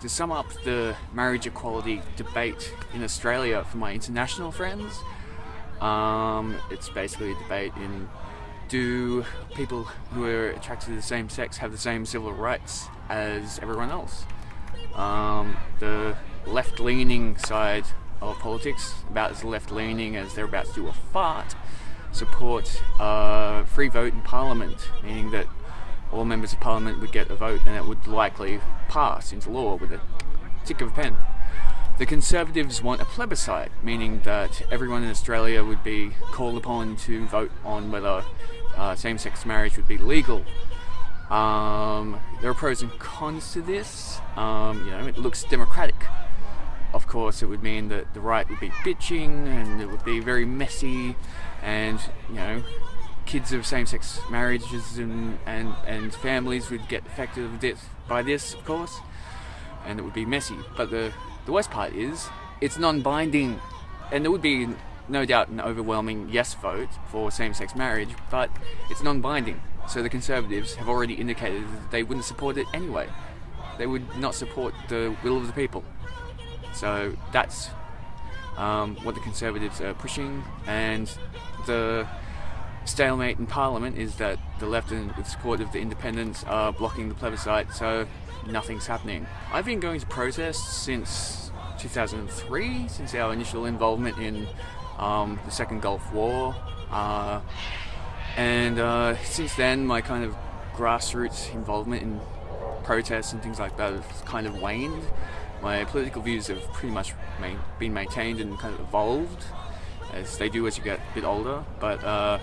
to sum up the marriage equality debate in Australia for my international friends, um, it's basically a debate in do people who are attracted to the same sex have the same civil rights as everyone else? Um, the left-leaning side of politics, about as left-leaning as they're about to do a fart, support a free vote in Parliament, meaning that all members of Parliament would get a vote and it would likely pass into law with a tick of a pen. The Conservatives want a plebiscite, meaning that everyone in Australia would be called upon to vote on whether uh, same-sex marriage would be legal. Um, there are pros and cons to this. Um, you know, it looks democratic. Of course, it would mean that the right would be bitching and it would be very messy and, you know, kids of same-sex marriages and, and, and families would get affected by this, of course, and it would be messy. But the, the worst part is, it's non-binding, and there would be no doubt an overwhelming yes vote for same-sex marriage, but it's non-binding. So the Conservatives have already indicated that they wouldn't support it anyway. They would not support the will of the people. So that's um, what the Conservatives are pushing, and the stalemate in Parliament is that the left and with support of the independents are blocking the plebiscite, so nothing's happening. I've been going to protests since 2003, since our initial involvement in um, the Second Gulf War. Uh, and uh, since then, my kind of grassroots involvement in protests and things like that has kind of waned. My political views have pretty much main, been maintained and kind of evolved, as they do as you get a bit older. But uh,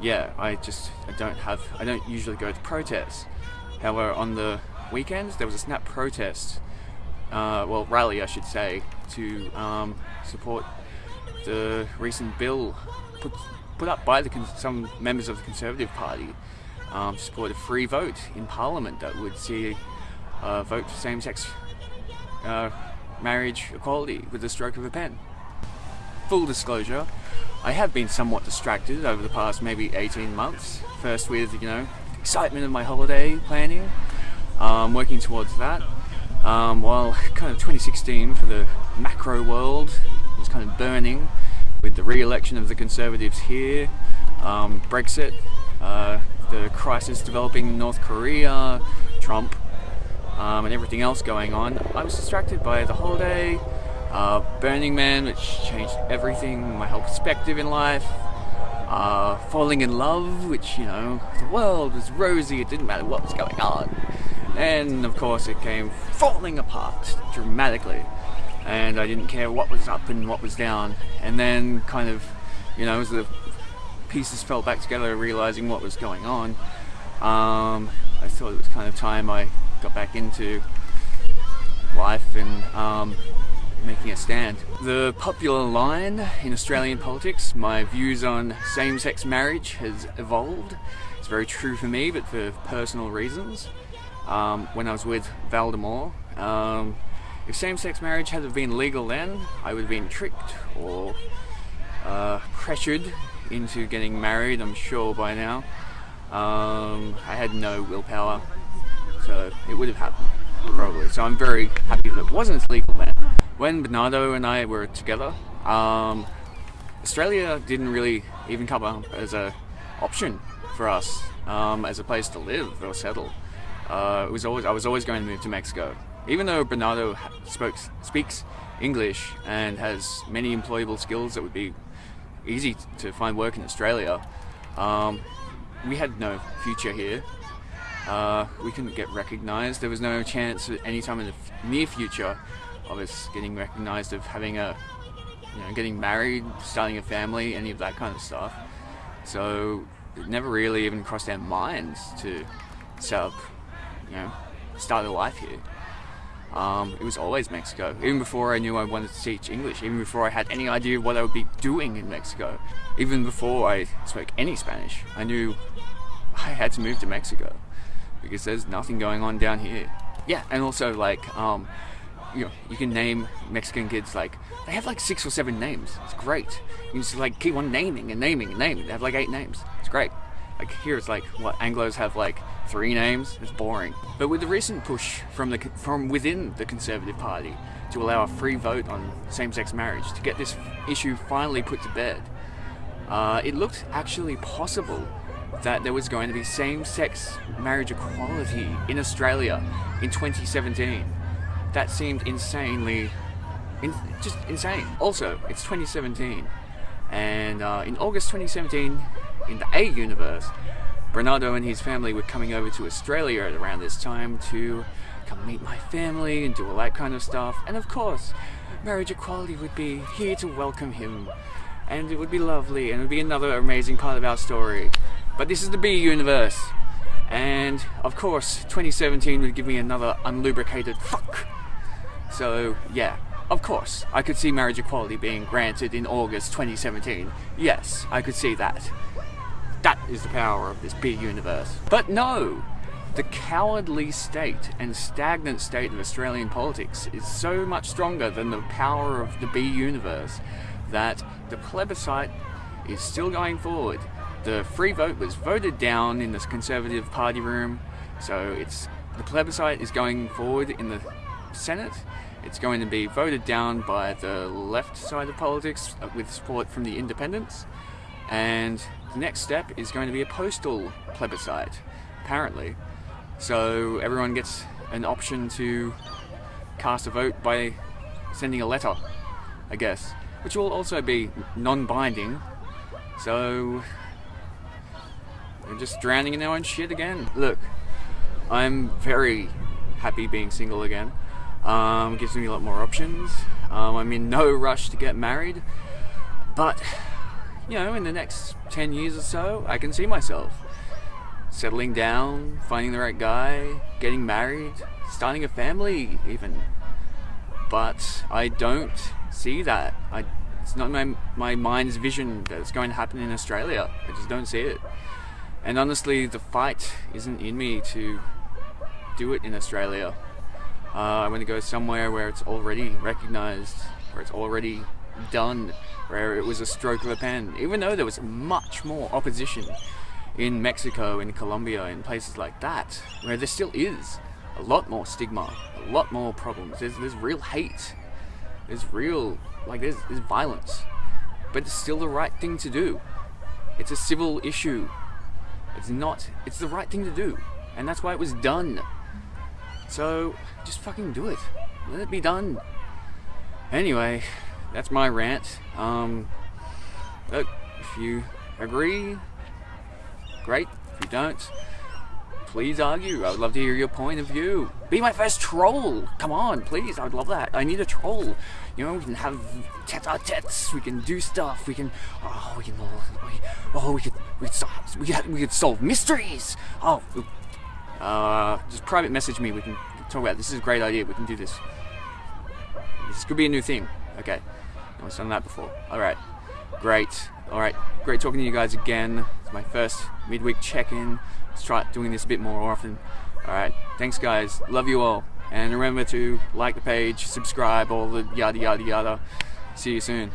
yeah, I just I don't have I don't usually go to protests. However, on the weekends there was a snap protest, uh, well rally I should say, to um, support the recent bill put put up by some members of the Conservative Party um, to support a free vote in Parliament that would see a vote for same-sex uh, marriage equality with the stroke of a pen. Full disclosure, I have been somewhat distracted over the past maybe 18 months. First with, you know, excitement of my holiday planning, um, working towards that. Um, while kind of 2016 for the macro world was kind of burning with the re-election of the Conservatives here, um, Brexit, uh, the crisis developing in North Korea, Trump, um, and everything else going on, I was distracted by the holiday, uh, Burning Man, which changed everything, my whole perspective in life, uh, falling in love, which, you know, the world was rosy, it didn't matter what was going on. And, of course, it came falling apart dramatically and I didn't care what was up and what was down. And then kind of, you know, as the pieces fell back together, realizing what was going on, um, I thought it was kind of time I got back into life and um, making a stand. The popular line in Australian politics, my views on same-sex marriage has evolved. It's very true for me, but for personal reasons. Um, when I was with Valdemar, um, if same-sex marriage had been legal then, I would have been tricked or uh, pressured into getting married, I'm sure by now. Um, I had no willpower, so it would have happened, probably. So I'm very happy that it wasn't legal then. When Bernardo and I were together, um, Australia didn't really even come up as a option for us um, as a place to live or settle. Uh, it was always I was always going to move to Mexico even though Bernardo spoke, speaks English and has many employable skills that would be easy to find work in Australia, um, we had no future here. Uh, we couldn't get recognised. There was no chance at any time in the near future of us getting recognised, of having a, you know, getting married, starting a family, any of that kind of stuff. So it never really even crossed our minds to set up, you know, start a life here. Um, it was always Mexico. Even before I knew I wanted to teach English, even before I had any idea what I would be doing in Mexico, even before I spoke any Spanish, I knew I had to move to Mexico because there's nothing going on down here. Yeah, and also like, um, you know, you can name Mexican kids like, they have like six or seven names. It's great. You just like keep on naming and naming and naming. They have like eight names. It's great. Like here it's like, what, Anglos have like three names, it's boring. But with the recent push from the from within the Conservative Party to allow a free vote on same-sex marriage, to get this issue finally put to bed, uh, it looked actually possible that there was going to be same-sex marriage equality in Australia in 2017. That seemed insanely, in, just insane. Also, it's 2017, and uh, in August 2017, in the A universe, Bernardo and his family were coming over to Australia at around this time to come meet my family and do all that kind of stuff. And of course, marriage equality would be here to welcome him. And it would be lovely and it would be another amazing part of our story. But this is the B universe. And of course, 2017 would give me another unlubricated fuck. So, yeah, of course, I could see marriage equality being granted in August 2017. Yes, I could see that. That is the power of this B universe. But no! The cowardly state and stagnant state of Australian politics is so much stronger than the power of the B universe that the plebiscite is still going forward. The free vote was voted down in the Conservative Party room, so it's the plebiscite is going forward in the Senate. It's going to be voted down by the left side of politics uh, with support from the independents. And the next step is going to be a postal plebiscite, apparently. So everyone gets an option to cast a vote by sending a letter, I guess, which will also be non-binding. So we're just drowning in our own shit again. Look, I'm very happy being single again. Um, gives me a lot more options. Um, I'm in no rush to get married, but you know, in the next 10 years or so, I can see myself settling down, finding the right guy, getting married, starting a family, even. But I don't see that. I, it's not my, my mind's vision that it's going to happen in Australia. I just don't see it. And honestly, the fight isn't in me to do it in Australia. Uh, I want to go somewhere where it's already recognized, where it's already done, where it was a stroke of a pen. Even though there was much more opposition in Mexico, in Colombia, in places like that, where there still is a lot more stigma, a lot more problems. There's, there's real hate. There's real, like, there's, there's violence. But it's still the right thing to do. It's a civil issue. It's not, it's the right thing to do. And that's why it was done. So, just fucking do it. Let it be done. Anyway, that's my rant. Um, look, if you agree, great. If you don't, please argue. I would love to hear your point of view. Be my first troll. Come on, please. I would love that. I need a troll. You know, we can have tete-a-tetes. We can do stuff. We can. Oh, we can. Oh, we could. We could solve. We could, we could solve mysteries. Oh, uh, just private message me. We can talk about. This is a great idea. We can do this. This could be a new thing. Okay. No one's done that before. Alright. Great. Alright. Great talking to you guys again. It's my first midweek check-in. Let's try doing this a bit more often. Alright. Thanks guys. Love you all. And remember to like the page, subscribe, all the yada yada yada. See you soon.